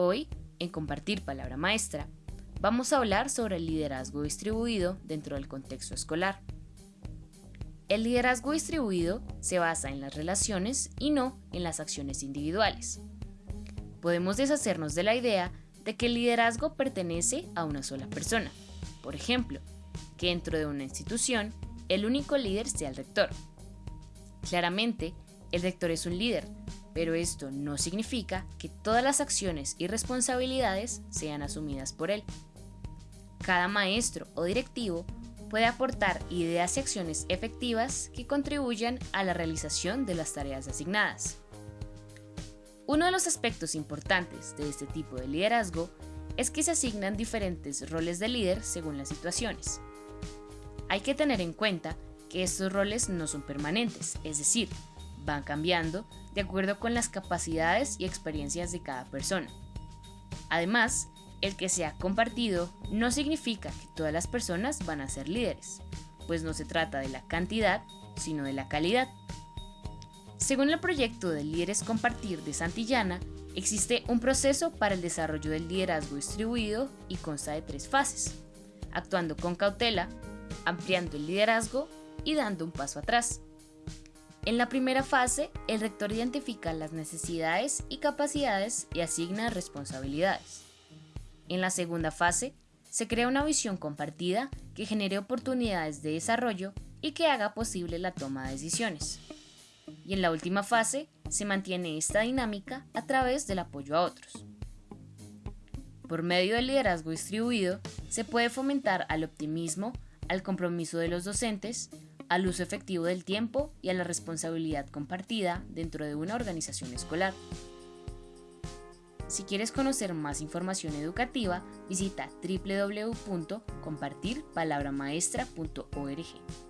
Hoy, en Compartir Palabra Maestra, vamos a hablar sobre el liderazgo distribuido dentro del contexto escolar. El liderazgo distribuido se basa en las relaciones y no en las acciones individuales. Podemos deshacernos de la idea de que el liderazgo pertenece a una sola persona. Por ejemplo, que dentro de una institución el único líder sea el rector. Claramente, el rector es un líder, pero esto no significa que todas las acciones y responsabilidades sean asumidas por él. Cada maestro o directivo puede aportar ideas y acciones efectivas que contribuyan a la realización de las tareas asignadas. Uno de los aspectos importantes de este tipo de liderazgo es que se asignan diferentes roles de líder según las situaciones. Hay que tener en cuenta que estos roles no son permanentes, es decir, van cambiando de acuerdo con las capacidades y experiencias de cada persona. Además, el que sea compartido no significa que todas las personas van a ser líderes, pues no se trata de la cantidad, sino de la calidad. Según el proyecto de Líderes Compartir de Santillana, existe un proceso para el desarrollo del liderazgo distribuido y consta de tres fases, actuando con cautela, ampliando el liderazgo y dando un paso atrás. En la primera fase, el rector identifica las necesidades y capacidades y asigna responsabilidades. En la segunda fase, se crea una visión compartida que genere oportunidades de desarrollo y que haga posible la toma de decisiones. Y en la última fase, se mantiene esta dinámica a través del apoyo a otros. Por medio del liderazgo distribuido, se puede fomentar al optimismo, al compromiso de los docentes, al uso efectivo del tiempo y a la responsabilidad compartida dentro de una organización escolar. Si quieres conocer más información educativa, visita www.compartirpalabramaestra.org.